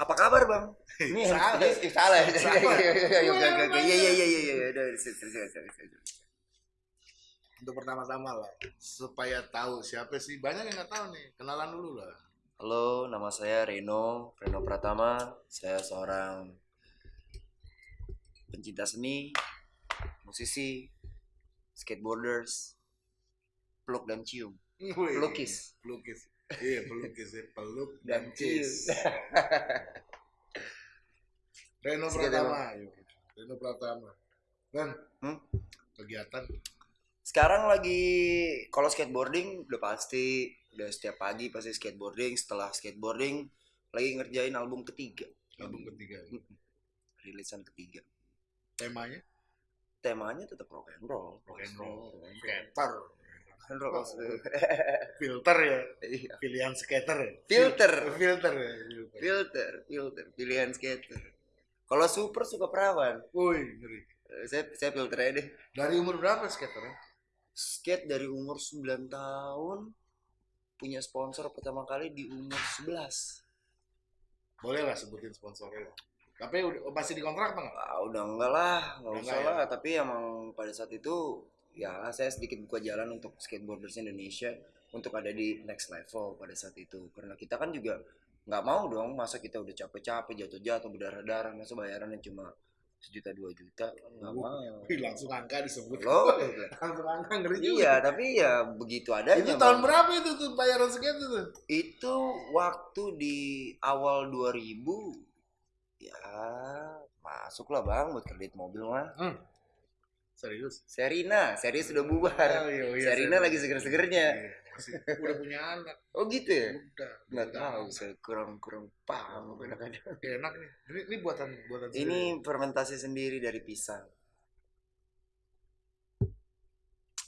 Apa kabar bang? Ini Salah. eh, salah. Iya iya iya iya iya iya iya. Untuk pertama-tama lah, supaya tahu siapa sih banyak yang nggak tahu nih. Kenalan dulu lah. Halo, nama saya Reno, Reno Pratama. Saya seorang pencinta seni, musisi, skateboarders, peluk dan cium, pelukis. pelukis iya pelukis ya peluk Dan cis Reno Sekian, Pratama yuk. Reno Pratama dan Hmm? kegiatan Sekarang lagi kalau skateboarding udah pasti udah setiap pagi pasti skateboarding. Setelah skateboarding lagi ngerjain album ketiga, album ketiga rilisan ketiga. temanya Temanya tetap rock and roll. rock and roll skater roll. filter ya Iya. pilihan skater ya? Filter. filter ya filter. Filter, filter, pilihan skater. Kalau super suka perawan. woi ngeri Eh, Saya saya filter aja deh. dari umur berapa skater ya? Skate dari umur 9 tahun punya sponsor pertama kali di umur 11. boleh lah sebutin sponsornya tapi udah masih dikontrak apa nggak Ah, udah enggak lah, nggak Udah usah enggak lah. Tapi emang pada saat itu ya saya sedikit buka jalan untuk skateboarders Indonesia untuk ada di next level pada saat itu. Karena kita kan juga nggak mau dong masa kita udah capek-capek jatuh-jatuh berdarah-darah masa bayarannya cuma sejuta dua juta nggak mau. Wih, langsung angka disebut Loh, langsung angka ngeri juga iya tapi ya begitu adanya. itu Bang. tahun berapa itu tuh bayaran segitu tuh Itu waktu di awal 2000 ya masuk lah bang buat kredit mobil mah. Serius Serina, serius sudah bubar. Oh, iya, iya, Serina serius. lagi seger-segernya. Iya, masih udah punya anak Oh gitu ya? udah Nggak udah tahu, saya kurang kurang paham kadang-kadang. Ya, enak nih ini, ini buatan buatan sendiri. Ini fermentasi sendiri dari pisang.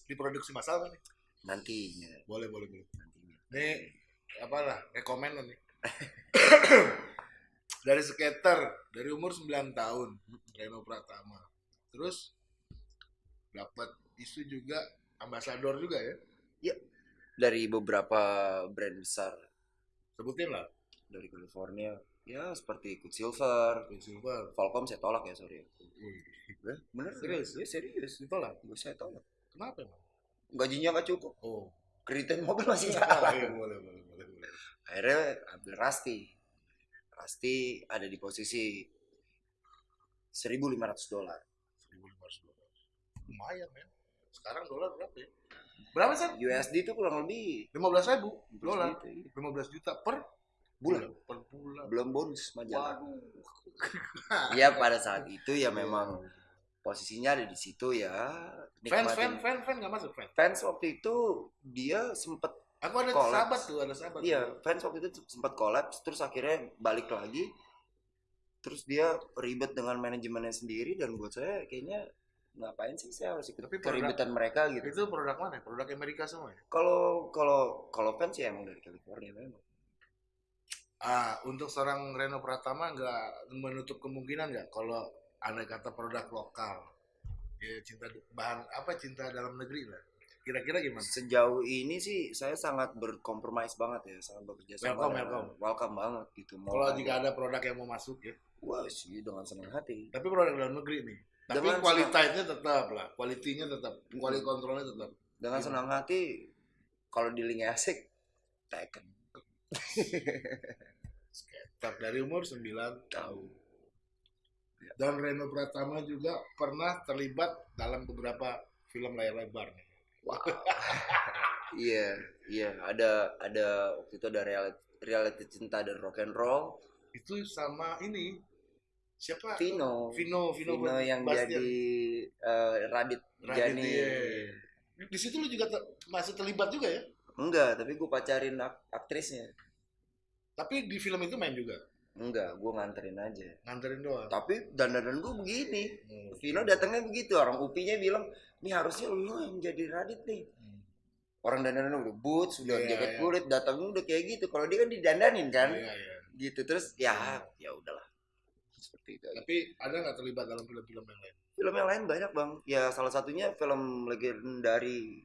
diproduksi masal nih Nantinya, boleh boleh boleh nantinya. ini apalah rekomen lo nih dari skater dari umur 9 tahun Reno Pratama terus dapat isu juga ambasador juga ya? Dari beberapa brand besar. Sebutin lah. Dari California, ya seperti Quicksilver, Quicksilver. Falcom saya tolak ya sorry. Eh, Bener? Serius? Ya, serius. ditolak? Gue saya tolak. kenapa emang? Gajinya nggak cukup. oh. Kreditin mobil masih iya, jalan. boleh boleh boleh boleh. Akhirnya ambil Rasti. Rasti ada di posisi 1.500 dolar 1500 dolar lumayan ya sekarang dolar berapa ya? Berapa sih USD itu kurang lebih 15 ribu dolar. gitu, iya. 15 juta per bulan. Per bulan. Belum bonus majalah waduh. Ya pada saat itu ya memang posisinya ada di situ ya fans nikmatin. fans fans fans nggak masuk fans? Fans waktu itu dia sempet aku ada Collapse. sahabat tuh ada sahabat iya fans waktu itu sempat kolaps terus akhirnya balik lagi. Terus dia ribet dengan manajemennya sendiri dan buat saya kayaknya ngapain sih saya harus ikut Tapi produk- keribetan mereka gitu itu produk mana produk Amerika semua ya Kalau kalau kalau fans ya emang dari California memang. ah untuk seorang Reno Pratama nggak menutup kemungkinan nggak kalau anda kata produk lokal ya cinta bahan apa cinta dalam negeri lah kira-kira gimana Sejauh ini sih saya sangat berkompromis banget ya, sangat bekerja sama. Welcome, welcome. welcome banget gitu. Kalau ada- jika ada produk yang mau masuk ya wah sih dengan senang hati. tapi produk dalam negeri nih tapi kualitasnya tetap lah kualitinya tetap kualitas kontrolnya tetap Dengan Gimana? senang hati kalau di link asik Tekken. tetap dari umur 9 Tahu. dan Reno Pratama juga pernah terlibat dalam beberapa film layar lebar. Wah. Iya, iya, ada ada waktu itu ada reality, reality cinta dan rock and roll. Itu sama ini siapa? Vino. Vino, Vino, Vino yang Bastian. jadi eh, Radit, Radit, Jani. iya. Di situ lu juga te- masih terlibat juga ya? Enggak, tapi gue pacarin ak- aktrisnya. Tapi di film itu main juga. enggak gue nganterin aja nganterin doang tapi dandanan gue begini Hmm. Vino datangnya begitu orang upinya bilang nih harusnya lu yang jadi Radit nih Hmm. orang dandanan udah boots udah Iya, jaket iya. kulit datangnya udah kayak gitu kalau dia kan didandanin kan Iya, iya. gitu terus ya ya udahlah seperti itu aja. tapi ada nggak terlibat dalam film-film yang lain film yang lain banyak bang ya salah satunya film legendari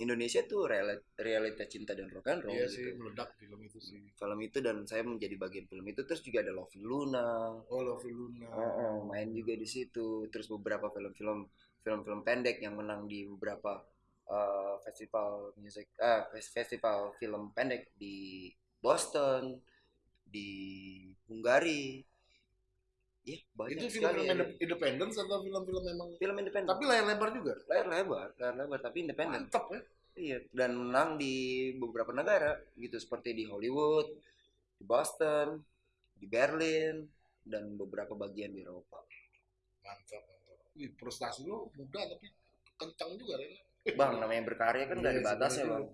Indonesia tuh realita, realita cinta dan rock and roll iya gitu. sih meledak film itu sih film itu dan saya menjadi bagian film itu terus juga ada Love Luna oh Love Luna Oh, main juga di situ. Terus beberapa film-film film-film pendek yang menang di beberapa eh, festival music fes- festival film pendek di Boston, di Hungari. Iya, banyak itu film-film ya. indep- independence atau film-film memang film independen. tapi layar lebar juga layar lebar, layar lebar tapi independen. mantap ya Iya, dan menang di beberapa negara gitu seperti di Hollywood, di Boston, di Berlin dan beberapa bagian di Eropa. mantap mantap Wih, prestasi lu muda tapi kencang juga Ren. Bang, namanya berkarya kan Iya, ada batasnya, Bang.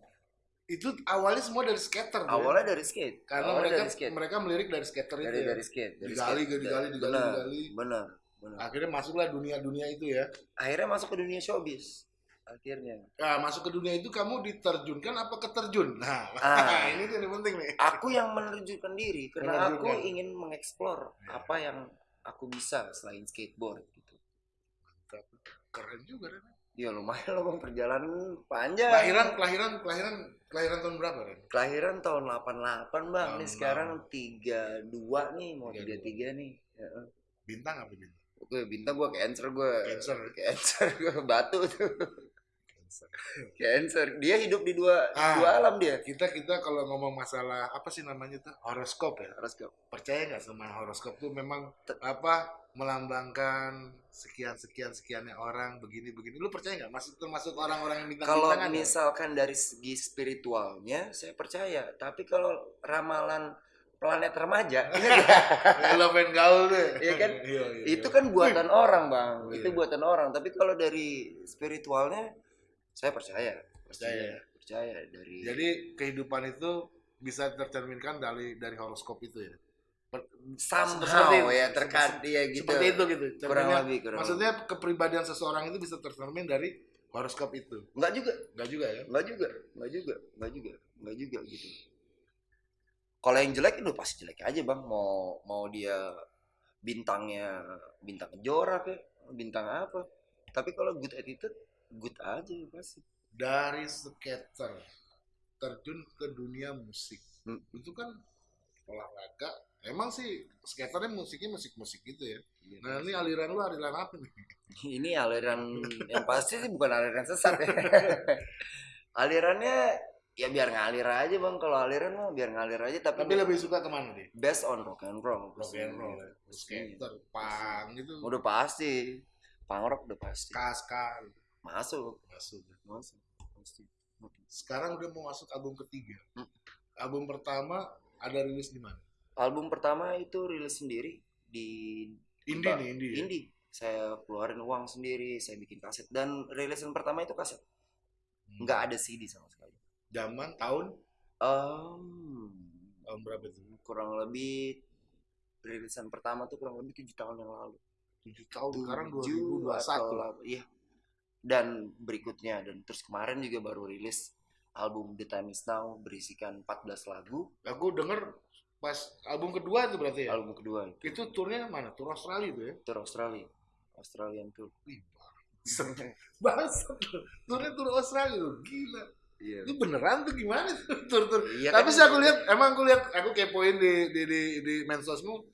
Itu awalnya semua dari skater ya. Awalnya dari skate. karena Awalnya mereka dari skate. mereka melirik dari skater Dari itu ya. dari skate, dari Digali, skate. digali, digali, benar, digali. Benar, benar. akhirnya masuklah dunia-dunia itu ya Akhirnya masuk ke dunia showbiz. Akhirnya. nah, masuk ke dunia itu kamu diterjunkan apa keterjun nah Ah. ini tuh yang penting nih Aku yang menerjunkan diri karena aku Menerjunkan. ingin mengeksplor Ya. apa yang aku bisa selain skateboard gitu. Keren juga Ren. Ya lumayan loh bang perjalanan panjang. kelahiran kelahiran kelahiran kelahiran tahun berapa Ren? Kelahiran tahun 88 bang. Nih sekarang 32 nih mau 32. 33 nih. Ya. bintang apa bintang Oke bintang gue cancer gue. Cancer. Cancer gue batu tuh. Cancer. Cancer. Dia hidup di dua Ah. dua alam dia. kita kita kalau ngomong masalah apa sih namanya tuh horoskop ya Harus ke percaya nggak sama horoskop tuh memang apa melambangkan sekian sekian sekiannya orang begini begini lu percaya nggak? Masuk termasuk orang-orang yang bintang kalau misalkan dari segi spiritualnya saya percaya. Tapi kalau ramalan planet remaja elemen gaul deh. Iya kan? iya, iya, itu iya. kan buatan orang bang. Oh, itu iya. buatan orang. Tapi kalau dari spiritualnya saya percaya. Percaya. Ya? percaya dari jadi kehidupan itu bisa tercerminkan dari dari horoskop itu ya somehow seperti ya terkait ya gitu. seperti itu gitu kurang lebih kurang maksudnya kepribadian seseorang itu bisa tercermin dari horoskop itu. Lebih. nggak juga. Enggak juga ya? Nggak juga nggak juga nggak juga nggak juga gitu. Kalau yang jelek itu pasti jelek aja bang. Mau mau dia bintangnya bintang kejora kayak bintang apa. Tapi kalau good attitude good aja pasti. Dari skater terjun ke dunia musik. Hmm. itu kan olahraga emang sih skaternya musiknya musik musik gitu ya. Nah ini aliran lu aliran apa nih? Ini aliran yang pasti sih bukan aliran sesat ya. Alirannya ya biar ngalir aja bang. Kalau aliran mah biar ngalir aja tapi, tapi lebih suka ke mana nih based on rock and roll rock and roll. Ya. skater pang gitu. udah pasti. Punk rock udah pasti. Kaska masuk. Masuk. Masuk. Pasti. Sekarang udah mau masuk album ketiga. Hmm. album pertama ada rilis di mana album pertama itu rilis sendiri di indie nih indie ya? indie. Saya keluarin uang sendiri saya bikin kaset. Dan rilisan pertama itu kaset. Hmm. nggak ada CD sama sekali. Zaman tahun? Em, tahun berapa itu? kurang lebih rilisan pertama tuh kurang lebih tujuh tahun yang lalu. Tujuh tahun sekarang Tujuh 2021 atau lah- iya. Dan berikutnya dan terus kemarin juga baru rilis album The Time Is Now berisikan 14 lagu. Aku denger pas album kedua itu berarti ya? Album kedua. Itu turnya mana? Tur Australia itu ya? Tour Australia. Australian tour. Wih, bangsat. Turnya tur Australia lu. Gila. iya. Itu beneran tuh gimana tuh tur tur. Iya Tapi kan? sih aku lihat emang aku lihat aku kepoin di di di, di mensosmu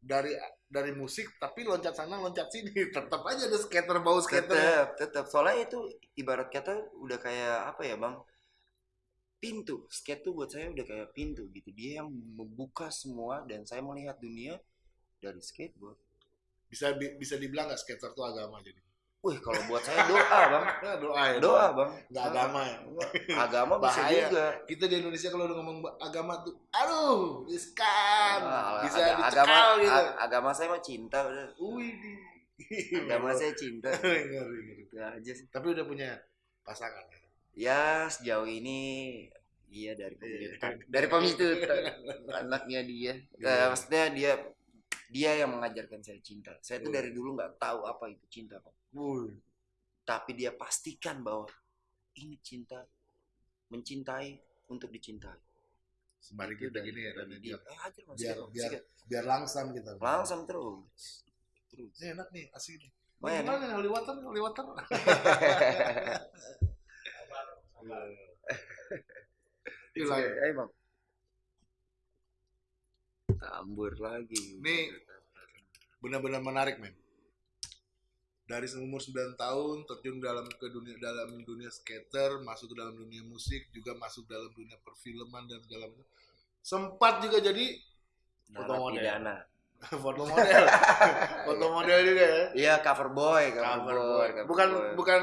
dari dari musik tapi loncat sana loncat sini. Tetap aja ada skater bau skater. Tetap tetap soalnya itu ibarat kata udah kayak apa ya bang pintu. Skate tuh buat saya udah kayak pintu gitu. Dia yang membuka semua dan saya melihat dunia dari skateboard. Bisa bi- bisa dibilang nggak skater tuh agama jadi? Wih kalau buat saya doa bang. Nah, doa ya doa bang. Nggak agama ya? Agama bisa Bahaya. juga. Kita di Indonesia kalau udah ngomong agama tuh aduh riskan. Ah, bisa aga- dicekal agama gitu. a- agama saya mah cinta udah. Wih, agama saya cinta. Ngeri, ngeri. Itu aja sih. Tapi udah punya pasangan ya? Ya sejauh ini iya dari Iya. pemilik dari pemilik anaknya dia Iya. Eh, maksudnya dia dia yang mengajarkan saya cinta saya tuh Iya. dari dulu nggak tahu apa itu cinta Pak. Tapi dia pastikan bahwa ini cinta mencintai untuk dicintai Sembari kita gini ya, Ren, dia biar, eh hajar mas biar, biar, sikat. biar langsam kita. langsung terus terus Ini enak nih, asik nih. Gimana nih, holy water? Hilang. Eh, Bang. Tambur lagi. Ini benar-benar menarik, men. Dari umur 9 tahun terjun dalam ke dunia dalam dunia skater, masuk ke dalam dunia musik, juga masuk dalam dunia perfilman dan segala macam. Sempat juga jadi foto model. narapidana. foto model. foto model juga ya. Iya, cover boy, cover, Cover boy. boy. cover Bukan boy. bukan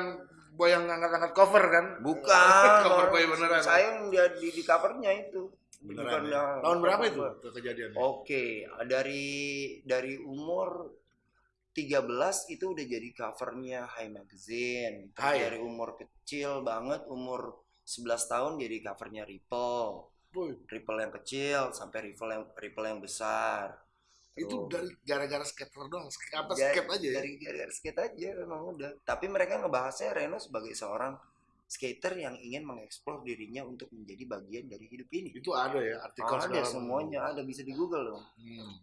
boy yang ngangkat-ngangkat cover kan? Bukan. cover boy beneran. Saya yang dia di, di covernya itu. Beneran. Bukan ya? yang Tahun berapa itu boy. ke- kejadiannya? Oke, dari dari umur 13 itu udah jadi covernya High Magazine. High. dari umur kecil banget, umur 11 tahun jadi covernya Ripple. Boy, Ripple yang kecil sampai Ripple yang Ripple yang besar. Itu dari gara-gara skater doang. Apa Dari- skate aja ya? Dari dari skate aja memang udah. Tapi mereka ngebahasnya Reno sebagai seorang skater yang ingin mengeksplor dirinya untuk menjadi bagian dari hidup ini. Itu ada ya artikel ada semuanya, ada bisa di Google dong. Hmm.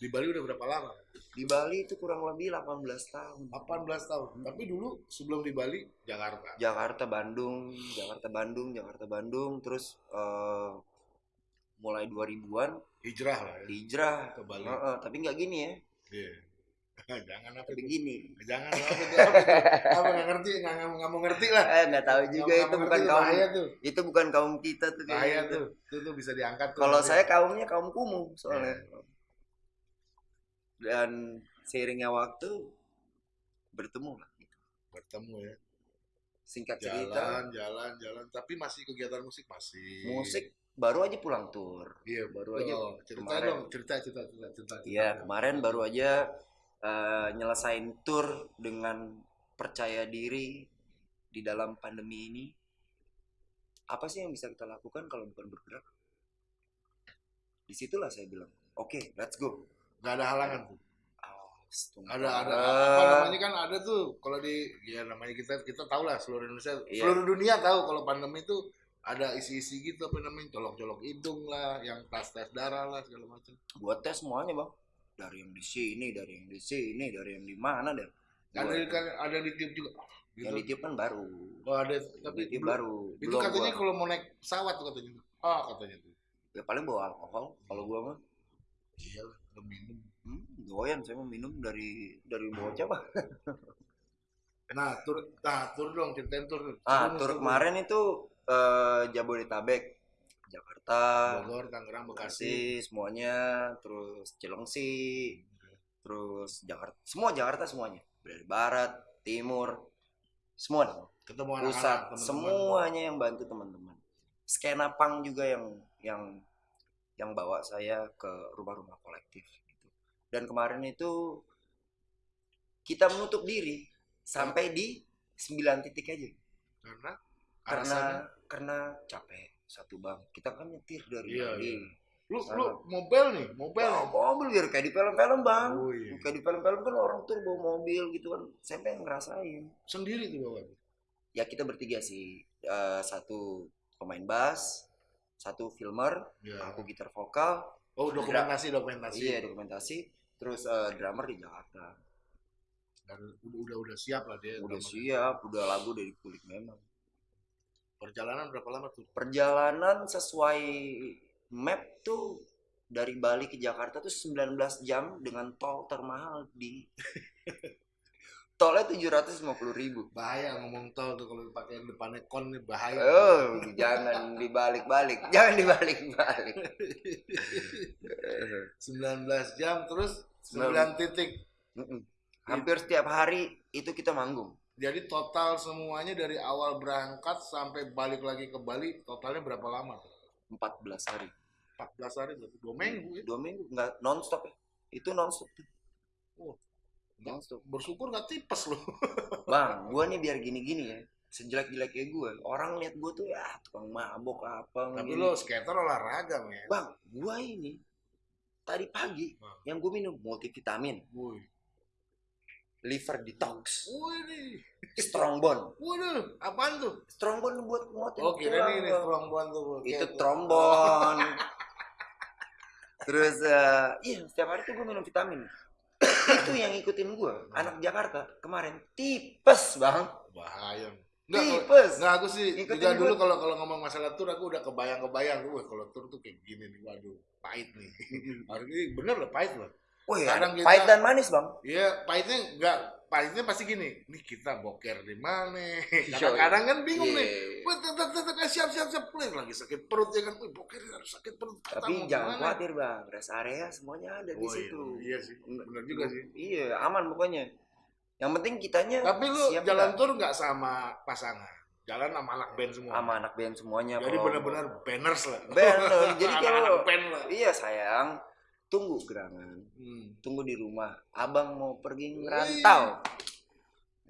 Di Bali udah berapa lama? Di Bali itu kurang lebih 18 tahun. 18 tahun. Tapi dulu sebelum di Bali Jakarta. Jakarta Bandung, Jakarta Bandung, Jakarta Bandung, terus eh, mulai 2000-an Hijrah lah ya hijrah. ke Bali. Heeh, tapi nggak gini ya, Iya. Jangan apa tapi itu? gini. Jangan apa itu? Apa, nggak ngerti? Nggak nggak mau ngerti lah. Eh nggak tahu juga Nggak- itu bukan kaum tuh. itu bukan kaum kita tuh Bahaya kayaknya tuh. Itu tuh bisa diangkat. Kalau saya kaumnya kaum kumuh soalnya. Iya. Dan seiringnya waktu bertemu lah. bertemu ya. Singkat cerita, Jalan, jalan, jalan. Tapi masih kegiatan musik masih. musik baru aja pulang tur. Iya, baru betul. aja Cerita kemarin. dong, cerita, cerita, cerita, cerita. cerita. Iya, kemarin baru aja eh, nyelesain tour dengan percaya diri di dalam pandemi ini. Apa sih yang bisa kita lakukan kalau bukan bergerak? Di situlah saya bilang, oke, let's go. Nggak ada halangan tuh. Astaga. ada ada apa namanya kan ada tuh kalau di ya namanya kita kita tahu lah seluruh Indonesia Iya. seluruh dunia tahu kalau pandemi itu ada isi-isi gitu apa namanya colok-colok hidung lah yang tes tes darah lah segala macam Buat tes semuanya bang. Dari yang di sini, dari yang di sini, dari yang di mana deh. ada kan ada di tiup juga gitu Yang di tiup kan baru. oh ada Tapi belum- baru. itu Belum katanya gua. kalau mau naik pesawat tuh katanya ah katanya tuh Ya paling bawa alkohol. Kalau gua mah, iya lah minum hmm, doyan saya mau minum dari dari bocah pak. nah tur nah tur dong ceritain tur Ah, tur kemarin itu eh, Jabodetabek, Jakarta, Bogor Tangerang Bekasi semuanya, terus Cilengsi, terus Jakarta, semua Jakarta semuanya, dari barat, timur, semua, ketemu pusat, anak-anak teman-teman. semuanya yang bantu teman-teman. Skena pang juga yang yang yang bawa saya ke rumah-rumah kolektif gitu. Dan kemarin itu kita menutup diri sampai di 9 titik aja karena karena alasannya? karena capek satu bang. Kita kan nyetir dari Iya, Bali. lu Sana. lu mobil nih mobil Bawa mobil biar kayak di film-film bang. Oh, iya. kayak di film-film kan orang tuh bawa mobil gitu kan. Saya pengen ngerasain? Sendiri tuh bawa ya kita bertiga sih. Eh, satu pemain bass satu filmer ya. aku gitar vokal. Oh dokumentasi dokumentasi. Iya dokumentasi. Terus eh, drummer di Jakarta. Dan udah udah udah siap lah dia udah drummer. siap udah lagu dari kulit memang perjalanan berapa lama tuh? Perjalanan sesuai map tuh dari Bali ke Jakarta tuh 19 jam dengan tol termahal di tolnya 750 ribu. Bahaya ngomong tol tuh kalau pakai depannya kon nih bahaya. Oh jangan dibalik-balik jangan dibalik-balik. 19 jam terus 9 titik. Hampir setiap hari itu kita manggung jadi total semuanya dari awal berangkat sampai balik lagi ke Bali totalnya berapa lama 14 hari. 14 hari berarti. Dua minggu ya? Dua minggu. Nggak nonstop ya. Itu nonstop. Oh. nonstop. Bersyukur nggak tipes loh bang gua nih biar gini-gini ya. Sejelek-jeleknya gue orang lihat gue tuh ya tukang mabok apa Tapi gini. lo skater olahraga, men. bang gue ini tadi pagi Bang. yang gue minum multivitamin. Liver detox Woi nih. strong bond Waduh, apaan tuh? strong bond buat nguatin Oh, kira tulang, nih ini Bang. trombon tuh. itu trombon terus eh, iya setiap hari tuh gue minum vitamin itu yang ngikutin gue anak Jakarta kemarin tipes bang Bahaya. Enggak, tipes Enggak, aku sih Ikutin juga dulu kalau kalau ngomong masalah tur aku udah kebayang-kebayang tuh, wah kalau tur tuh kayak gini nih, waduh, pahit nih. Hari ini bener loh pahit loh. Wah, ya, Kadang kita- pahit dan manis bang Iya, pahitnya enggak, pahitnya pasti gini, nih kita boker di mana? Iya, Kadang-kadang kan bingung Iya. nih. Tetap tetap siap siap siap Wih, lagi sakit perut ya kan, wih boker harus sakit perut. Tapi jangan khawatir bang rest area semuanya ada di Oh, situ Iya, iya sih, bener juga sih. iya aman pokoknya yang penting kitanya Tapi lu siap jalan tur nggak sama pasangan, jalan sama anak band semua. sama anak band semuanya Jadi benar-benar banners lah. Bener, jadi kalau band lah. iya sayang tunggu gerangan Hmm. tunggu di rumah abang mau pergi ngerantau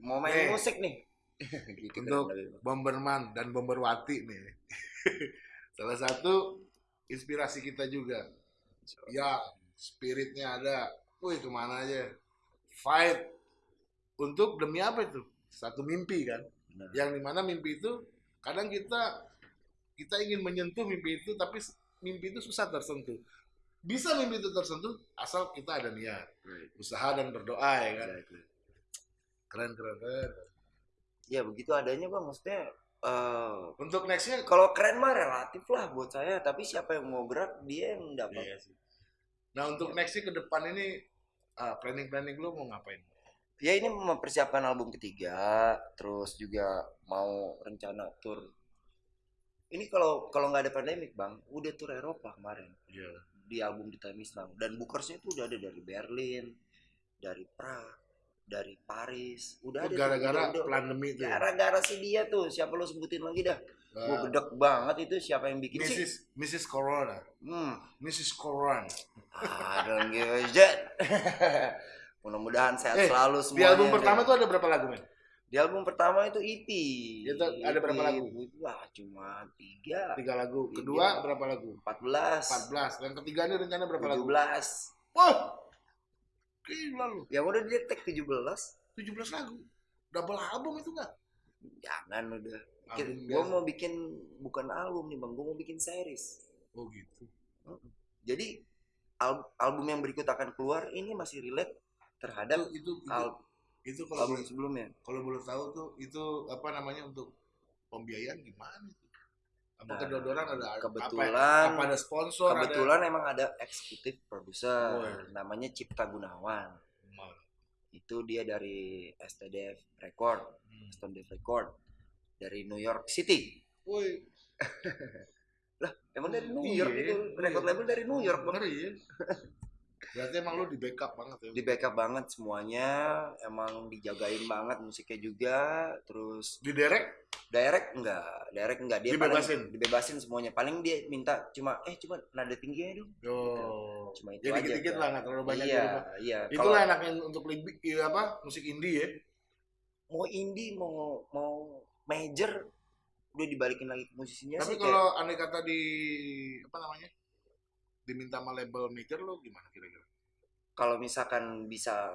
mau main Nih. musik nih gitu Untuk kurang lebih. Bomberman dan Bomberwati nih. Salah satu inspirasi kita juga. Ya, spiritnya ada. Wih, ke mana aja. Fight. Untuk demi apa itu? Satu mimpi kan. Benar. Yang di mana mimpi itu, kadang kita kita ingin menyentuh mimpi itu, tapi mimpi itu susah tersentuh. Bisa mimpi itu tersentuh, asal kita ada niat. Usaha dan berdoa ya kan. Exactly. Keren, keren, keren. ya begitu adanya bang maksudnya eh, Untuk nextnya, kalau keren mah relatif lah buat saya tapi siapa yang mau gerak dia yang dapat Iya sih. Nah untuk nextnya ke depan ini ah, planning-planning lu mau ngapain? ya ini mempersiapkan album ketiga terus juga mau rencana tour ini kalau kalau nggak ada pandemik bang udah tour Eropa kemarin Iya. Di album di Time Is Now dan bookersnya itu udah ada dari Berlin dari Prague dari Paris udah ada Gara-gara pandemi itu. ya? gara-gara si dia tuh siapa lo sebutin lagi dah gue Ah, gedek banget itu siapa yang bikin sih Mrs. Mrs. Corona. hmm Mrs. Corona. I don't give a shit mudah-mudahan sehat Eh, selalu Di semuanya album deh. pertama tuh ada berapa lagu men? Di album pertama itu EP Itu ada berapa lagu? wah cuma tiga Tiga lagu. Tiga. Kedua berapa lagu? 14 14. Yang ketiga ini rencana berapa lagu? 17 Wah, gila lu. yang udah dia tag 17 17 lagu. Double album itu nggak? jangan udah Album gue mau bikin bukan album nih bang gue mau bikin series Oh gitu. jadi al- album yang berikut akan keluar ini masih relate terhadap Itu, itu, itu, al- itu kalau boleh, sebelumnya kalau boleh tahu tuh itu apa namanya untuk pembiayaan gimana itu? Apa Nah, kedodoran ada apa, kebetulan apa ada sponsor kebetulan emang ada eksekutif produser Oh, iya. namanya Cipta Gunawan ada itu dia dari STDF Record Hmm. STDF Record dari New York City Woi, emang dari New Iya, York itu iya. record label dari New York bang ngeri ya. Berarti emang lu di backup banget ya. di backup banget semuanya emang dijagain banget musiknya juga terus Di derek direct enggak direct enggak dia Dibebasin? paling dibebasin semuanya paling dia minta cuma eh cuma nada tingginya dong Yo. cuma itu Jadi aja dikit-dikit Kak. lah nggak terlalu banyak. iya iya Itulah enaknya untuk lebih iya apa musik indie ya. mau indie mau mau major udah dibalikin lagi ke musisinya Tapi sih kalau andai kata di apa namanya diminta sama label major lo gimana kira-kira? kalau misalkan bisa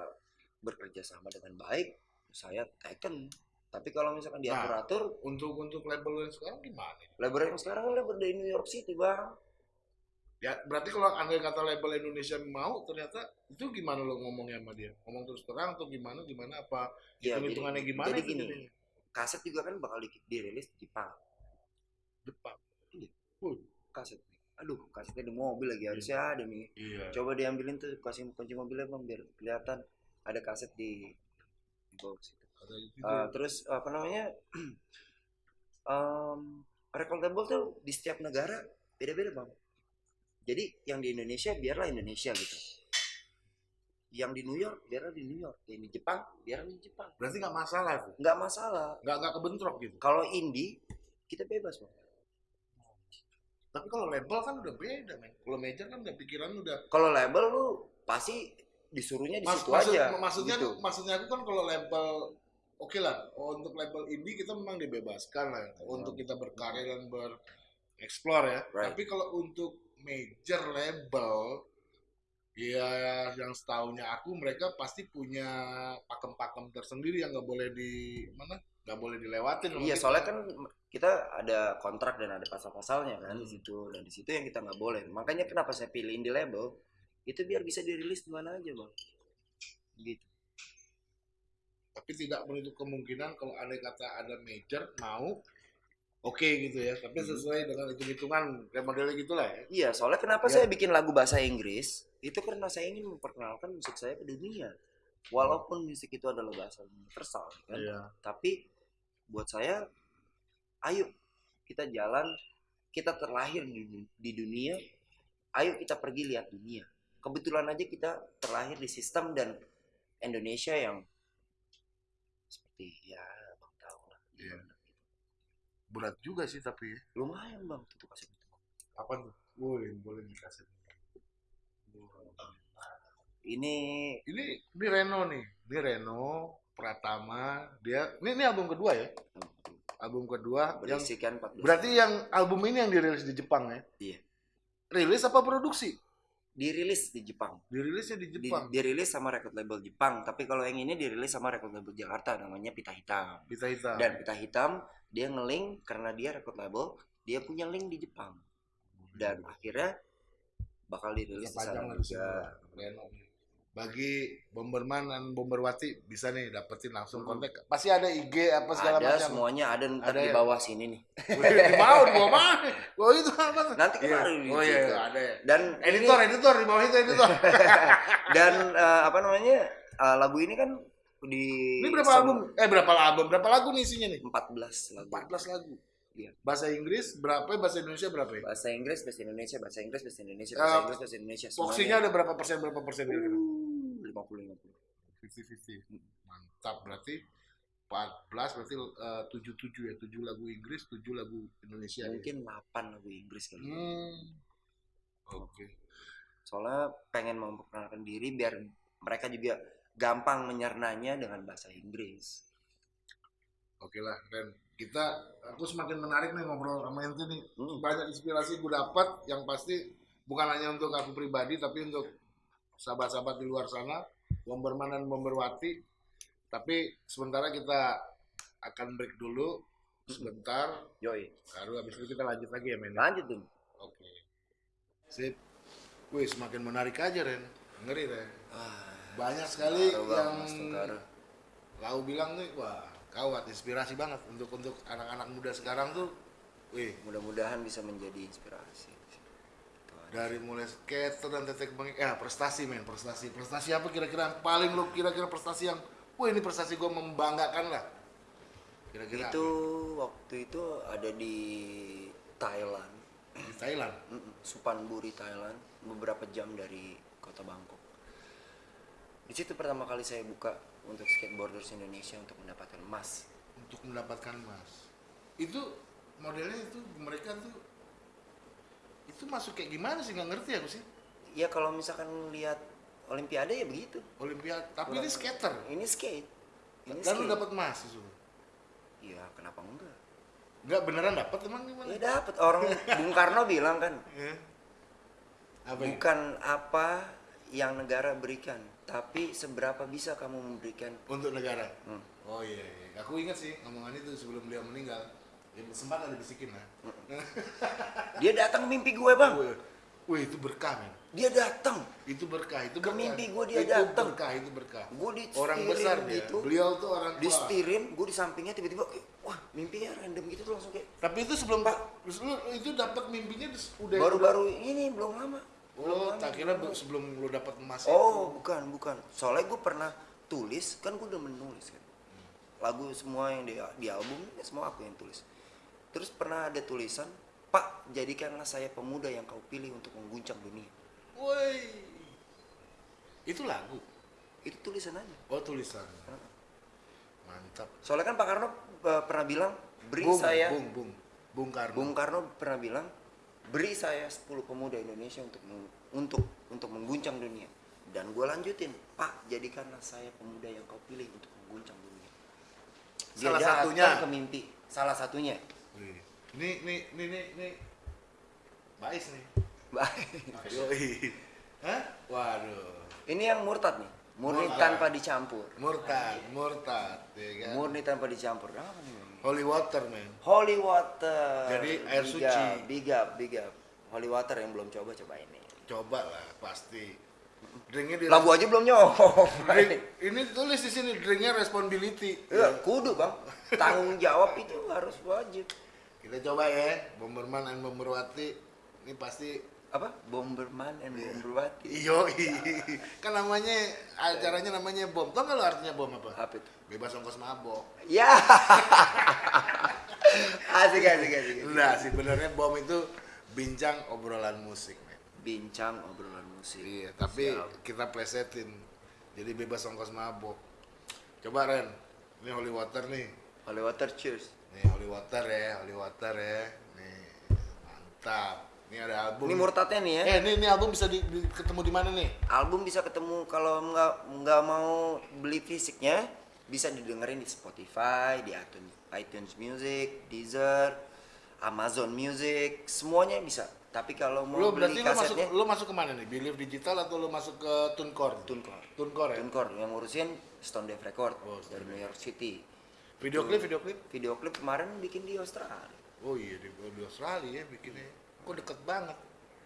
bekerja sama dengan baik saya taken tapi kalau misalkan Nah. diatur atur Untuk untuk label yang sekarang gimana? label yang sekarang kan label dari New York City bang Ya berarti kalau andai kata label Indonesia mau ternyata itu gimana lo ngomongnya sama dia? Ngomong terus terang atau gimana gimana apa Ya, hitung hitungannya jadi- gimana? jadi itu gini. jadinya? kaset juga kan bakal di- dirilis di Jepang Depan. kaset aduh kasetnya di mobil lagi harusnya ada nih. Iya. coba diambilin tuh kasih kunci mobilnya bang biar kelihatan ada kaset di di bawah situ Ada itu Uh, terus apa namanya? Um, record label tuh di setiap negara beda-beda bang. Jadi yang di Indonesia biarlah Indonesia gitu. Yang di New York biarlah di New York. Yang di Jepang biarlah di Jepang. Berarti nggak masalah nggak masalah. Nggak nggak kebentrok gitu. kalau indie kita bebas bang Tapi kalau label kan udah beda, men. Kalau major kan udah pikiran udah kalau label lu pasti disuruhnya di Mas- situ maksud- aja maksudnya gitu. maksudnya aku kan kalau label oke lah untuk label indie kita memang dibebaskan lah Hmm. untuk kita berkarya dan bereksplor ya. Right. Tapi kalau untuk major label ya yang setahunya aku mereka pasti punya pakem-pakem tersendiri yang nggak boleh di mana nggak boleh dilewatin Iya, kita. soalnya kan kita ada kontrak dan ada pasal-pasalnya kan di Hmm. situ dan di situ yang kita nggak boleh. Makanya kenapa saya pilih indie label itu biar bisa dirilis di mana aja bang. Gitu. tapi tidak menutup kemungkinan kalau ada kata ada major mau oke gitu ya tapi Hmm. sesuai dengan hitung-hitungan kayak modelnya gitulah ya Iya, soalnya kenapa Ya. saya bikin lagu bahasa Inggris itu karena saya ingin memperkenalkan musik saya ke dunia. Walaupun musik itu adalah bahasa universal kan. iya Tapi buat saya ayo kita jalan kita terlahir di, di dunia ayo kita pergi lihat dunia. Kebetulan aja kita terlahir di sistem dan Indonesia yang seperti ya bang tahu lah Iya. berat juga sih tapi ya. lumayan bang tuh kasih apa tuh? Boleh boleh dikasih. Ini ini ini Reno nih ini Reno Pratama dia ini ini album kedua ya? Album kedua. Yang berisikan 14 berarti yang album ini yang dirilis di Jepang ya? Iya. rilis apa produksi? Dirilis di Jepang. Dirilisnya di Di- Jepang. dirilis sama record label Jepang tapi kalau yang ini dirilis sama record label Jakarta namanya Pita Hitam. Kita hitam. Dan Pita Hitam dia ngelink karena dia record label dia punya link di Jepang. Dan akhirnya bakal dirilis di sana di juga Reno. Bagi Bomberman dan Bomberwati bisa nih dapetin langsung Hmm. kontak. Pasti ada IG apa segala ada macam. semuanya ada ntar Ada di ya? bawah sini nih Wih, mau di bawah mana? Oh itu apa? nanti Iya. kemarin Oh iya, iya, ada ya. dan Editor, editor di bawah itu editor. dan eh, apa namanya eh, lagu ini kan di Ini berapa album? Eh berapa album? Berapa lagu nih isinya nih? 14 lagu 14 lagu. Iya. Bahasa Inggris berapa? Bahasa Indonesia berapa ya? bahasa Inggris bahasa Indonesia bahasa Inggris bahasa Indonesia Eh, bahasa Inggris bahasa Indonesia Boxingnya ada berapa persen? Berapa persen? kira-kira? lima puluh lima puluh 50-50. Mantap berarti 14 berarti eh, 77 ya, 7 lagu Inggris, 7 lagu Indonesia. ya. mungkin 8 lagu Inggris kali ya. Hmm. Oke. soalnya pengen memperkenalkan diri biar mereka juga gampang menyernanya dengan bahasa Inggris Oke lah, Ren. Kita, aku semakin menarik nih ngobrol sama ente nih. Hmm. Banyak inspirasi gue dapat yang pasti bukan hanya untuk aku pribadi, tapi untuk sahabat-sahabat di luar sana, Bomberman dan Bomberwati. Tapi sementara kita akan break dulu sebentar, yoi baru habis itu kita lanjut lagi ya, men. lanjut tuh Oke. Sip. Wih, semakin menarik aja, Ren. Ngeri, Ren. ah, Banyak sekali Bang, yang. Lau bilang nih, wah, kawat inspirasi banget untuk untuk anak-anak muda sekarang tuh. Wih, mudah-mudahan bisa menjadi inspirasi. Dari mulai skater dan tetek bengek, ya prestasi men, prestasi, prestasi apa kira-kira yang paling lo kira-kira prestasi yang, wah ini prestasi gue membanggakan lah. Kira-kira itu waktu itu ada di Thailand apa? di Thailand. Supanburi Thailand beberapa jam dari kota Bangkok di situ pertama kali saya buka untuk skateboarders Indonesia untuk mendapatkan emas untuk mendapatkan emas. Itu modelnya itu mereka tuh itu masuk kayak gimana sih? Nggak ngerti aku sih. Ya kalau misalkan lihat Olimpiade ya begitu. Olimpiade tapi Kurang- ini skater. Ini skate. Ini dan lu skate. dapat emas itu iya kenapa enggak? Nggak beneran dapat emang gimana? Ya dapat orang Bung Karno bilang kan Ya. apa ya? bukan apa yang negara berikan tapi seberapa bisa kamu memberikan. Untuk negara? Hmm. oh iya, iya. Aku ingat sih omongan itu sebelum dia meninggal ya, sempat ada bisikin lah dia datang mimpi gue bang. Wih, itu berkah men. Dia datang. Itu berkah itu Ke berkah. mimpi gua dia itu datang. berkah itu berkah. Gue di orang besar dia. gitu. Beliau tuh orang di tua. Setirin gue di sampingnya tiba-tiba wah mimpinya random gitu tuh langsung kayak tapi itu sebelum pak. lu itu dapat mimpinya udah baru-baru ini belum lama. Belum oh lama. tak kira bu- sebelum lu dapat emas oh bukan bukan. Soalnya gue pernah tulis kan gue udah menulis kan. Lagu semua yang di, di album semua aku yang tulis terus pernah ada tulisan pak jadikanlah saya pemuda yang kau pilih untuk mengguncang dunia. Woi. Itu lagu? Itu tulisan aja. Oh tulisan. Mantap. Soalnya kan Pak Karno eh, pernah bilang beri bung, saya bung bung. Bung Karno. Bung Karno pernah bilang beri saya 10 pemuda Indonesia untuk untuk untuk mengguncang dunia. Dan gue lanjutin Pak jadikanlah saya pemuda yang kau pilih untuk mengguncang dunia. Dia salah satunya. ke mimpi. Salah satunya. Wih. Ini, ini, ini, ini, ini. Bais nih. Baik. Yoi. Hah? Waduh. Ini yang murtad nih. Murni Murtad. tanpa dicampur. Murtad, murtad, ya kan? Murni tanpa dicampur. Apa nih? Holy water, man. Holy water. Jadi air Big suci. up, Big up, big up. Holy water yang belum coba coba ini. Coba lah, pasti. Drinknya di aja belum nyoba. drink, ini tulis di sini drinknya responsibility. Ya, kudu bang. Tanggung jawab itu harus wajib. Kita coba ya, Bomberman and Bomberwati. Ini pasti Apa? Bomberman and Bomberwati. iyo kan namanya acaranya namanya bom. Tau nggak lo artinya bom apa? Apa itu? Bebas ongkos mabok. Ya. asik asik asik. Nah, sebenarnya bom itu bincang obrolan musik, men. Bincang obrolan musik. Iya, tapi Siap. kita plesetin. Jadi bebas ongkos mabok. Coba Ren, ini holy water nih. Holy water cheers. Nih holy water ya, holy water ya. Nih mantap. Ini ada album. Ini murtadnya nih ya. Eh, ini ini album bisa di, di- ketemu di mana nih? Album bisa ketemu kalau nggak nggak mau beli fisiknya bisa didengerin di Spotify, di iTunes, iTunes Music, Deezer, Amazon Music, semuanya bisa. Tapi kalau mau Lu berarti beli lu masuk kasetnya, lu masuk ke mana nih? Believe Digital atau lu masuk ke TuneCore? TuneCore. TuneCore ya. TuneCore yang ngurusin Stone Deaf Record Oh, dari New York City. Video klip, video klip. Video klip kemarin bikin di Australia. Oh iya di, di Australia ya bikinnya. Kok deket banget.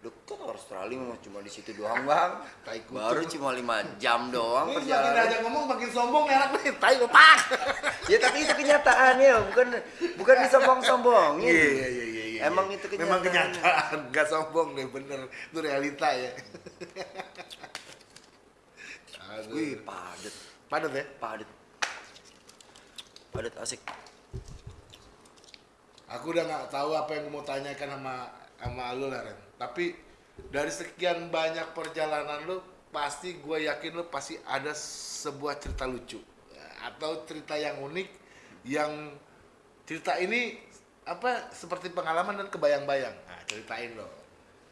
Deket Australia mah cuma di situ doang bang. Tai. Baru cuma lima jam doang Ini makin perjalanan. aja ngomong makin sombong anak nih. Tai pak. ya tapi itu kenyataannya bukan bukan disombong-sombongin. Iya iya iya iya. iya. Emang itu Memang kenyataan. kenyataan, nggak sombong deh bener. Itu realita ya. Aduh. Wih padet Padat ya? padet padet asik. Aku udah nggak tahu apa yang mau tanyakan sama sama lu lah Ren. Tapi dari sekian banyak perjalanan lu, pasti gue yakin lu pasti ada sebuah cerita lucu atau cerita yang unik yang cerita ini apa seperti pengalaman dan kebayang-bayang. Nah, ceritain lo.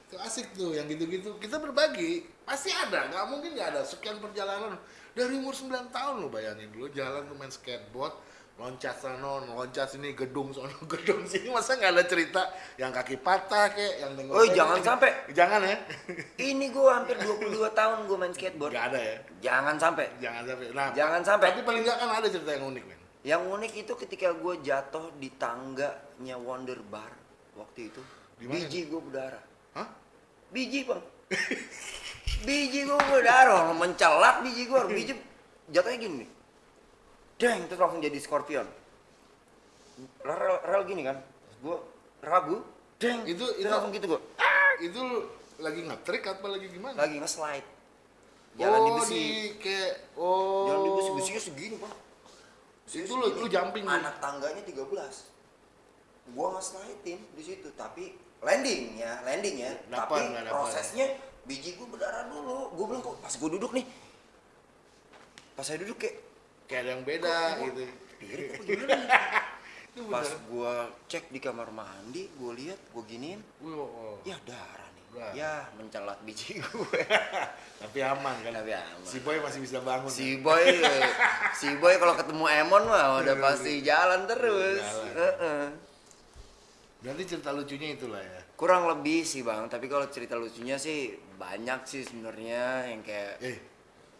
Itu asik tuh yang gitu-gitu. Kita berbagi, pasti ada. nggak mungkin nggak ada. Sekian perjalanan dari umur 9 tahun lo bayangin dulu jalan tuh main skateboard, loncat sana, loncat sini, gedung sana, gedung sini. Masa nggak ada cerita yang kaki patah kek, yang tengok. Oi, jangan sampai. Jangan ya. Ini gua hampir 22 tahun gua main skateboard. Nggak ada ya. Jangan sampai. Jangan sampai. Nah, Jangan sampai. Tapi paling nggak kan ada cerita yang unik, men. Yang unik itu ketika gue jatuh di tangganya Wonder Bar waktu itu. Di mana? Biji gue berdarah. Hah? Biji bang. biji gue berdarah, mencelak biji gue. Biji jatuhnya gini nih. Deng, terus langsung jadi scorpion. Rel, rel, gini kan. Gue ragu. Deng, Itu- terus itu- langsung gitu gue. Itu lu lagi ngetrik apa lagi gimana? Lagi nge-slide. Jalan di oh, besi. kayak oh. Jalan di besi, besinya segini bang. Itu lu lu jumping anak tangganya 13 gua nggak slidein di situ tapi landing ya landing ya tapi dapat. prosesnya biji gua berdarah dulu gua bilang kok pas gua duduk nih pas saya duduk kayak Kayak ada yang beda kok gitu. pirit apa gimana nih? Itu pas gua cek di kamar mandi gua lihat gua giniin oh, oh. ya darah nih Darah. ya mencelat biji gue Tapi aman kan. Tapi aman. Si boy masih bisa bangun. si kan? boy si boy kalau ketemu Emon mah udah pasti jalan terus Jalan. Heeh. Berarti cerita lucunya itulah ya. kurang lebih sih bang tapi kalau cerita lucunya sih banyak sih sebenarnya yang kayak Eh,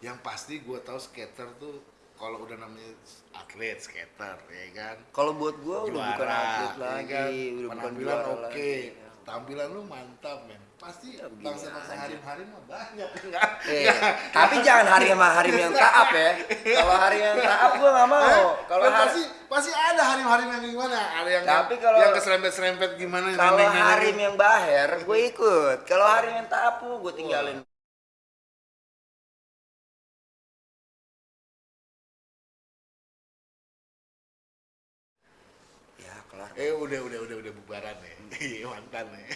yang pasti gua tahu skater tuh kalau udah namanya atlet skater ya kan. kalau buat gua udah bukan atlet ya lagi kan? udah Penampilan juara oke. lagi Tampilan lu mantap, men. Pasti Ya, bangsa-bangsa aja. harim-harim mah banyak enggak? Eh, tapi jangan hari sama hari yang taap ya kalau hari yang taap gua nggak mau Eh, kalau kan hari pasti pasti ada harim-harim yang gimana? Ada yang Tapi yang, kalau- yang keserempet-serempet gimana? kalau harim yang baher gue ikut kalau harim yang taap gue tinggalin kelar Eh udah udah udah udah bubaran ya. Iya mantan ya.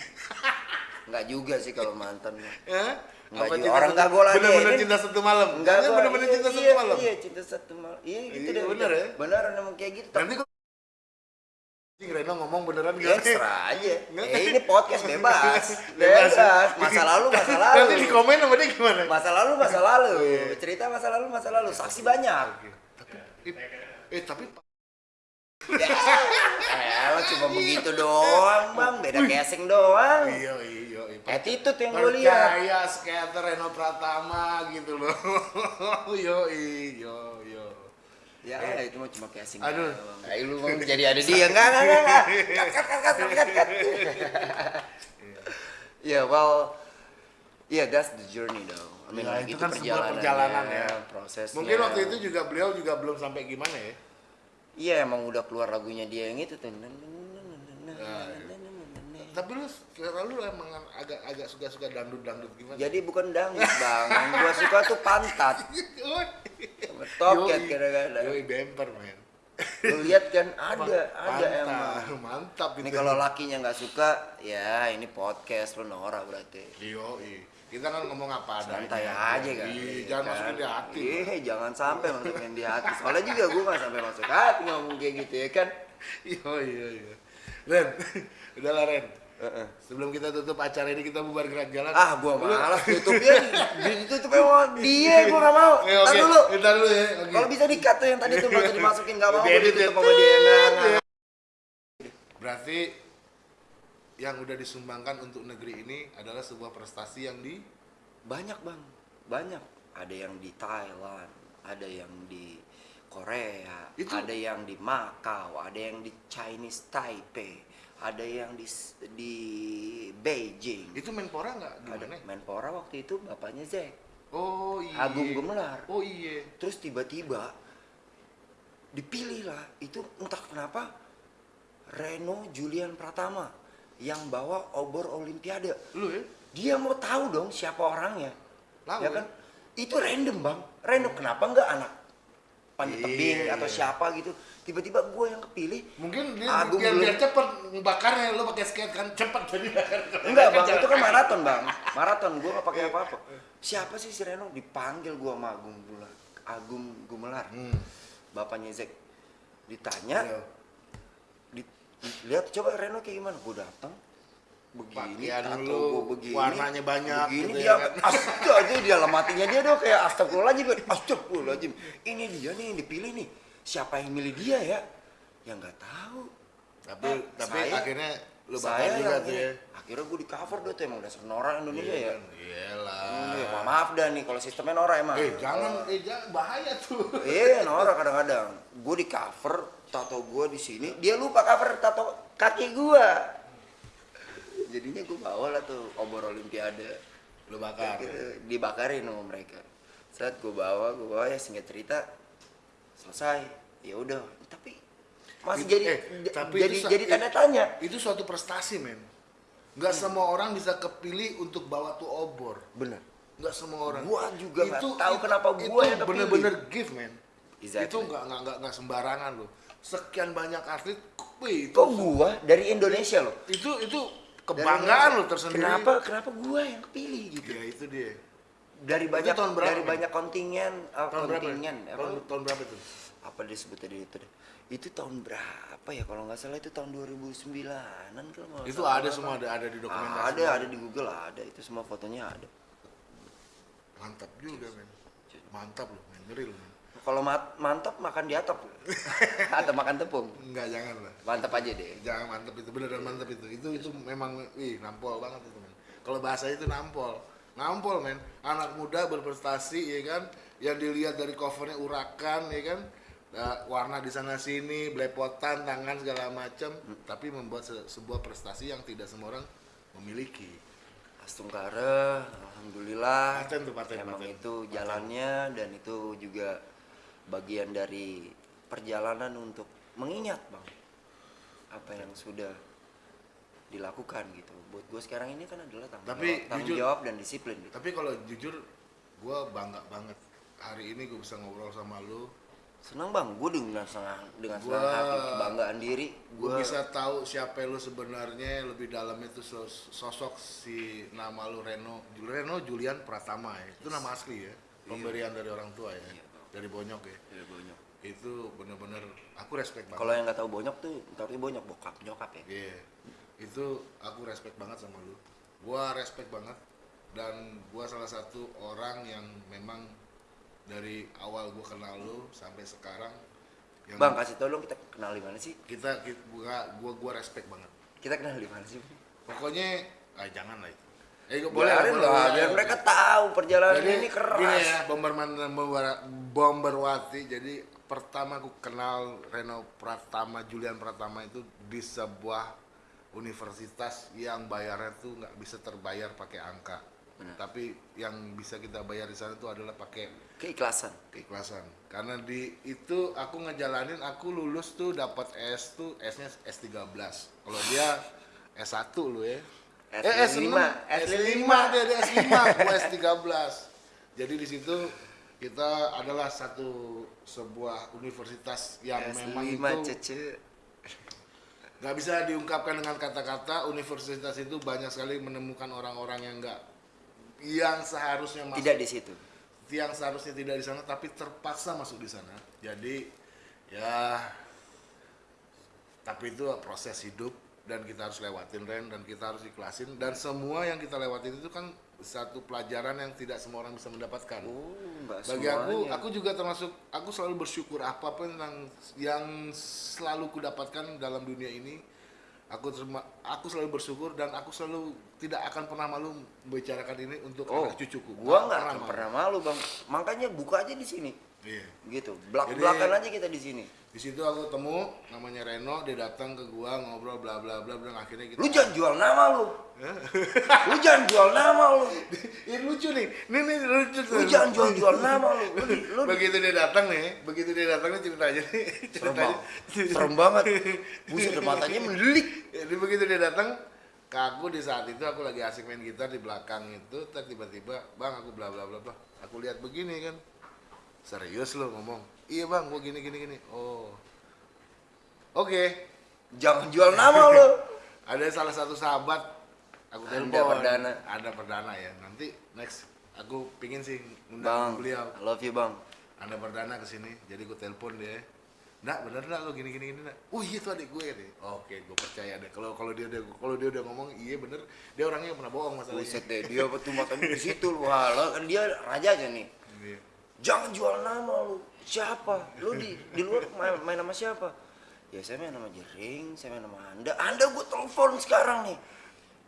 nggak juga sih kalau mantan. Ya? Nggak Apa juga. cinta Orang satu- nggak gua lagi, Bener-bener ini- cinta satu malam. Enggak, gua- bener-bener iya, cinta satu iya, malam. Iya, cinta satu malam. Iya, gitu Iya, deh. bener ya? Bener emang kayak gitu. Nanti Reno ngomong beneran Ya, gak? serah aja. Eh, ini podcast bebas. Bebas. Masa lalu, masa lalu. Nanti di komen sama dia gimana? Masa lalu, masa lalu. Cerita masa lalu, masa lalu. Saksi banyak. Tapi, eh tapi Eh, lo cuma begitu doang, Bang. Beda casing doang. Iya, iya, iya. Attitude yang gue lihat. Percaya skater Reno Pratama gitu loh. yo, yo, yo. Ya, Eh. itu mah cuma casing. Aduh. Eh, lu mau jadi ada dia enggak enggak enggak. cut cut cut cut cut. Ya, well, yeah, that's the journey though. I mean, Ya, like, itu kan sebuah perjalanan ya. prosesnya. Mungkin waktu itu juga beliau juga belum sampai gimana ya? Iya, emang udah keluar lagunya dia yang itu tuh. Tapi lu selera lu emang agak agak suka-suka dangdut-dangdut gimana? Jadi bukan dangdut, Bang. Yang gua suka tuh pantat. Sama toket Yoi. kadang-kadang. Yoi bemper men. Lu lihat kan ada, ada Mantap, emang. Mantap Ini itu. kalau lakinya nggak suka, ya ini podcast lu Nora berarti. Yoi. Kita kan ngomong apa adanya. Santai aja kan. Iya, Iya jangan kan? masukin di hati. Iya, jangan sampai masukin di hati. Soalnya juga gua nggak sampai masuk hati ngomong kayak gitu ya kan. Iya, iya, iya. Ren, udahlah Ren. Sebelum kita tutup acara ini kita bubar gerak jalan. Ah, gua malas tutupnya. Ditutup sama dia, gua nggak mau. Eh, Ntar oke. dulu. Ntar dulu ya. Oke. Kalau bisa di-cut tuh yang tadi tuh nggak usah dimasukin nggak mau ditutup sama dia nggak. nggak. Berarti yang udah disumbangkan untuk negeri ini adalah sebuah prestasi yang di Banyak bang, banyak. Ada yang di Thailand, ada yang di Korea, Itu- ada yang di Macau, ada yang di Chinese Taipei, ada yang di di Beijing. itu Menpora nggak Ada gimana? Menpora waktu itu bapaknya Zack, Oh iya. Agung Gemelar. Oh iya. Terus tiba-tiba dipilih lah itu entah kenapa Reno Julian Pratama yang bawa obor Olimpiade. Lu ya? Dia mau tahu dong siapa orangnya. Tahu, ya kan? Itu random, Bang. Random kenapa enggak anak panjat Iya, tebing atau iya. siapa gitu. Tiba-tiba gue yang kepilih. Mungkin dia Agung biar, biar cepet bakarnya lu pakai skate kan cepet jadi bakar. Enggak, Bang. Itu kan maraton, Bang. Maraton gue nggak pakai apa-apa. Siapa sih si Reno? Dipanggil gue sama Agung Gumelar. Agung Gumelar. Hmm. Bapaknya Zack. Ditanya, Iya. Di- lihat coba Reno kayak gimana? Gue datang begini, lu, gue begini, warnanya banyak begini gitu dia ya kan. astaga aja dia lematinya dia dong kayak astagfirullahaladzim astagfirullahaladzim ini dia nih yang dipilih nih siapa yang milih dia ya ya nggak tahu Tapi Nah, tapi saya- akhirnya lu saya juga tuh ya. akhirnya gue di cover deh tuh emang dasar Nora Indonesia ya kan? Iyalah. Hmm, ya, maaf dah nih kalau sistemnya Nora emang Eh jangan, eh jangan bahaya tuh. Iya, Nora kadang-kadang. Gue di cover tato gue di sini, dia lupa cover tato kaki gue. Jadinya gue bawa lah tuh obor Olimpiade. Lu bakar. Akhirnya Dibakarin sama mereka. Saat gue bawa, gue bawa ya singkat cerita selesai. Ya udah, tapi masih Itu- jadi eh, tapi jadi itu jadi eh, tanda tanya. Itu suatu prestasi, men. Nggak semua orang bisa kepilih untuk bawa tuh obor. Bener. Nggak semua orang. Gua juga nggak tahu kenapa gua itu yang bener-bener gift, men. Exactly. Itu nggak nggak nggak sembarangan loh. Sekian banyak atlet, wih, itu Kok gua dari Indonesia loh? itu itu kebanggaan Indonesia. lo tersendiri. Kenapa kenapa gua yang kepilih gitu? Ya itu dia. dari banyak tahun berapa, dari banyak kontingen uh, Tahun berapa? kontingen apa, Tahun, tahun berapa itu? apa disebut tadi itu deh. Itu tahun berapa ya kalau nggak salah itu tahun 2009an kalau nggak Itu salah. ada semua ada ada di dokumentasi. ada ada di Google ada itu semua fotonya ada Mantap juga, men. Mantap loh, men. Ngeri loh, men. kalau mat- mantap makan di atap atau makan tepung Enggak, jangan lah. mantap aja deh Jangan mantap itu, beneran mantap itu. Itu itu memang, wih, nampol banget itu, men. Kalau bahasa itu nampol. Nampol, men. Anak muda berprestasi, ya kan? Yang dilihat dari covernya urakan, ya kan? Nah, warna di sana sini, belepotan, tangan segala macam, tapi membuat se- sebuah prestasi yang tidak semua orang memiliki. Astungkara alhamdulillah Paten tuh, paten, emang paten. itu jalannya dan itu juga bagian dari perjalanan untuk mengingat bang apa yang sudah dilakukan gitu buat gue sekarang ini kan adalah tanggung, Tapi jawab, tanggung jujur- jawab dan disiplin gitu Tapi kalau jujur, gue bangga banget. Hari ini gue bisa ngobrol sama lu. Senang bang gue dengan senang dengan Gua- senang hati kebanggaan diri Gue gue bisa tahu siapa lu sebenarnya lebih dalam itu sos- sosok si nama lu Reno Reno Julian Pratama ya. Itu nama asli ya. Pemberian dari orang tua ya. Iya. Dari Bonyok ya. Itu bener-bener aku respect banget. kalau yang nggak tahu bonyok tuh tapi bonyok bokap nyokap ya Iya. Itu aku respect banget sama lu. Gua respect banget dan gua salah satu orang yang memang dari awal gua kenal lu sampai sekarang Yang Bang, kasih tau dong kita kenal di mana sih? kita, kita gua, gua gua respect banget. Kita kenal di mana sih? Pokoknya ah jangan lah itu. Eh gua Boleh boleh lah, boleh, biar mereka tahu perjalanan Jadi ini keras. gini ya, Bomberman Bomberwati. Jadi pertama aku kenal Reno Pratama, Julian Pratama itu di sebuah universitas yang bayarnya tuh nggak bisa terbayar pakai angka. Tapi yang bisa kita bayar di sana itu adalah pakai Keikhlasan. keikhlasan. Karena di itu aku ngejalanin, aku lulus tuh dapat S tuh S-nya S13. Kalau dia S1 lu ya. S5, S5 dia dia S5, gua S13. Jadi di situ kita adalah satu sebuah universitas yang memang S5 itu cece. nggak bisa diungkapkan dengan kata-kata. Universitas itu banyak sekali menemukan orang-orang yang nggak yang seharusnya masuk Tidak di situ. yang seharusnya tidak di sana tapi terpaksa masuk di sana. Jadi ya tapi itu proses hidup dan kita harus lewatin Ren dan kita harus ikhlasin dan semua yang kita lewatin itu kan satu pelajaran yang tidak semua orang bisa mendapatkan. Oh, Bagi aku, semuanya. aku juga termasuk aku selalu bersyukur apa pun yang yang selalu kudapatkan dalam dunia ini. Aku terima, aku selalu bersyukur dan aku selalu tidak akan pernah malu membicarakan ini untuk Oh, anak cucuku. gua nggak akan pernah malu bang. Makanya buka aja di sini, Iya. gitu. Belakan aja kita di sini. Di situ aku temu namanya Reno, dia datang ke gua ngobrol bla bla bla bla akhirnya kita Lu jangan jual nama lu. lu jangan jual nama lu. Ini lucu nih. Ini nih lucu. Lu jangan jual jual nama lu. Lu, lu begitu dia datang nih, begitu dia datang nih ceritanya nih. serem Ceritanya. banget. Serem banget. Buset matanya mendelik. Jadi begitu dia datang ke aku di saat itu aku lagi asik main gitar di belakang itu, tiba-tiba, "Bang, aku bla bla bla bla." Aku lihat begini kan. Serius lo ngomong. Iya, Bang, gua gini gini gini. Oh. Oke. Jangan jual nama lu. Ada salah satu sahabat aku telepon. perdana. Ada perdana ya. Nanti next aku pingin sih Bang, undang beliau. I love you bang. Anda perdana ke sini. Jadi gue telepon dia. Nggak bener nggak lo gini gini gini nggak? Oh iya itu adik gue nih. Oke, gue percaya deh. Kalau kalau dia udah kalau dia udah ngomong iya bener, dia orangnya nggak pernah bohong masalahnya. Buset deh, dia tuh matanya di situ. Wah, lo kan dia raja aja nih. Iya. Jangan jual nama lu. Siapa? Lu di di luar main, main nama siapa? Ya saya main nama Jering, saya main nama Anda. Anda gue telepon sekarang nih.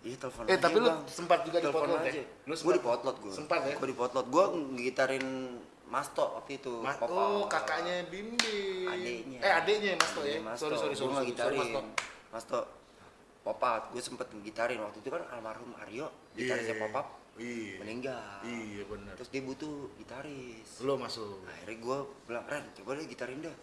Iya telepon Eh aja, tapi lu sempat juga di potlot aja. ya? Lu Gue sempat- di potlot gue. Sempat ya? Gue di potlot. Gue ngitarin Masto waktu itu. Ma- Papa. oh kakaknya Bimbi. Adeknya. Eh adeknya Mas To ya. Adeknya Mas Sorry sorry Gua sorry. sorry, sorry, ngegitarin. Mas To. Mas To. Popat, gue sempet ngegitarin waktu itu kan almarhum Aryo, gitarisnya Iya. Popap Iya. meninggal. Iya benar. Terus dia butuh gitaris. Lo masuk. Akhirnya gue bilang, Ren, coba deh gitarin dah.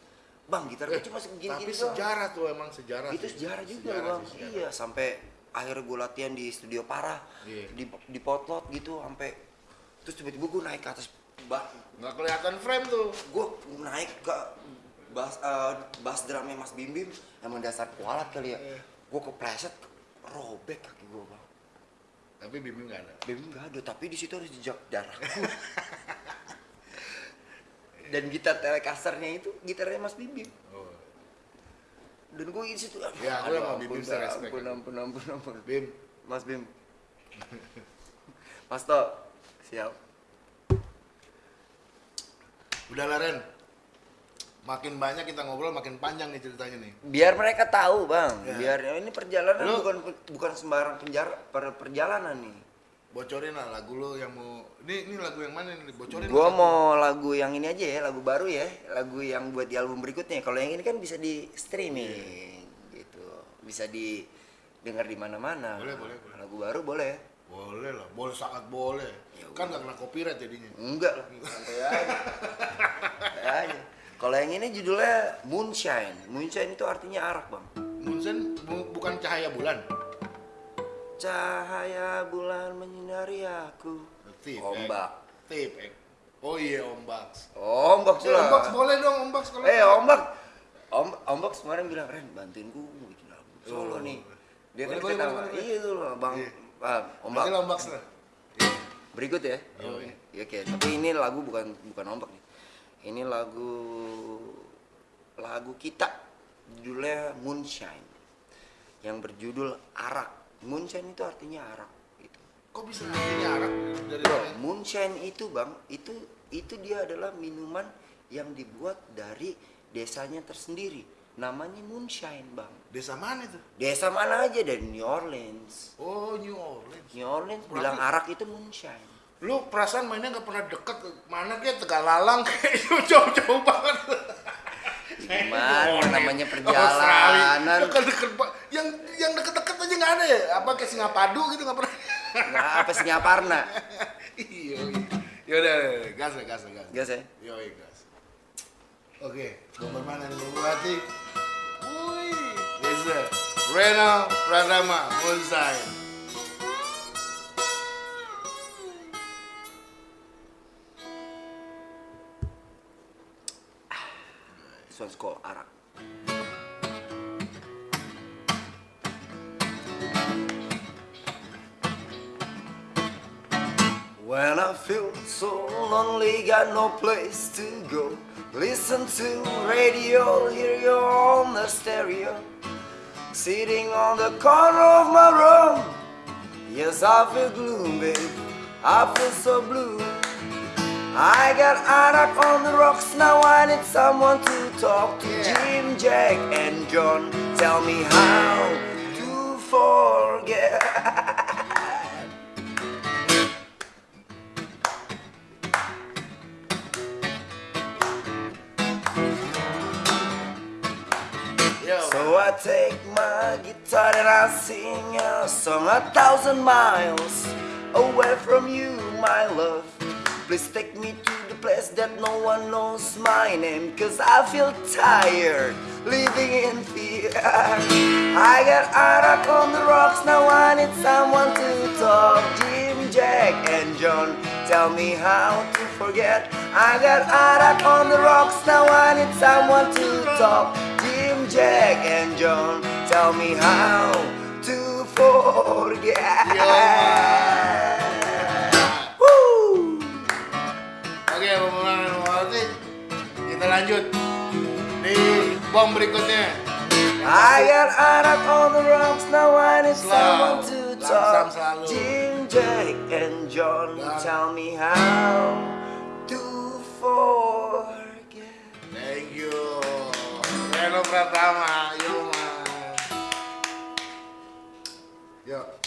Bang, gitar gue Eh, cuma segini tapi gini sejarah tuh emang sejarah. Itu sih. sejarah juga Sejarah bang. sih, sejarah. Iya, sampai akhirnya gue latihan di studio parah, Iya. di di potlot gitu, sampai terus tiba-tiba gue naik ke atas bak, Nggak kelihatan frame tuh. gue naik ke bass eh, bass drumnya Mas Bim Bim, emang dasar kualat kali ya. Iya. Gue kepleset, robek kaki gue bang. Tapi Bimbi nggak ada. Bim nggak ada, tapi di situ ada jejak darahku. Dan gitar Telecasternya itu gitarnya Mas Bim Bim. Oh. dan gue di situ Ya, aku aduh, emang Bim ampun, Bim saya respect. ampun ampun ampun ampun Bim, mas Bim mas To siap udah lah Ren. Makin banyak kita ngobrol, makin panjang nih ceritanya nih. biar mereka tahu bang Ya. biar ini perjalanan Lu- bukan bukan sembarang penjara per, perjalanan nih Bocorin lah lagu lo yang mau. Ini ini lagu yang mana nih? Bocorin. gua satu. mau lagu yang ini aja ya lagu baru ya lagu yang buat di album berikutnya kalau yang ini kan bisa di streaming Iya. gitu bisa di dengar di mana-mana Boleh, boleh, boleh. lagu baru boleh Boleh lah, boleh sangat boleh. Ya kan nggak kena copyright jadinya. Enggak lah, santai aja. Kalau yang ini judulnya Moonshine. Moonshine itu artinya arak, Bang. Munsen bu- bukan cahaya bulan. Cahaya bulan menyinari aku. Tip, eh. Ombak. Tip, eh. Oh iya ombak. Ombak Eh, lah. ombak boleh dong ombak kalau. Eh, ombak. Om, ombak kemarin bilang, "Ren, bantuin gue bikin album Oh. solo nih." Dia kan kita. Iya tuh loh, Bang. Iya. Ah, ombak. Ombak lah. Berikut ya. Yo, iya. Ya, oke, tapi ini lagu bukan bukan ombak nih. Ini lagu lagu kita judulnya Moonshine yang berjudul arak. Moonshine itu artinya arak gitu. Kok bisa artinya arak dari Bro, moonshine itu bang, itu itu dia adalah minuman yang dibuat dari desanya tersendiri. Namanya Moonshine, Bang. Desa mana itu? Desa mana aja dari New Orleans. Oh, New Orleans. New Orleans Berarti- bilang arak itu moonshine. Lu perasaan mainnya nggak pernah deket mana kayak Tegalalang kayak jauh-jauh banget. Gimana namanya perjalanan? Deket-deket Pak. Yang yang deket-deket aja nggak ada ya? Apa kayak Singapadu gitu nggak pernah? Nah, apa Singaparna? iya. iya. Yaudah, gas lah, gas lah, gas. Gas ya? Yoi, gas. Oke, nomor mana nih? Berarti. Wih, Desa. Reno Pratama, Moonshine. One's called. When I feel so lonely, got no place to go. Listen to radio, hear you on the stereo. Sitting on the corner of my room. Yes, I feel gloomy. I feel so blue. I got Arak on the rocks, now I need someone to talk to. Yeah. Jim, Jack, and John, tell me how to forget. Yo. So I take my guitar and I sing a song a thousand miles away from you, my love. Please take me to the place that no one knows my name, cause I feel tired living in fear. I got Arak on the rocks, now I need someone to talk. Jim, Jack, and John, tell me how to forget. I got Arak on the rocks, now I need someone to talk. Jim, Jack, and John, tell me how to forget. Lanjut di bom berikutnya. I got Arak on the rocks, now I need someone to talk. Jim, Jack, and John, tell me how to forget. Thank you. Reno Pratama, yo man. Yo.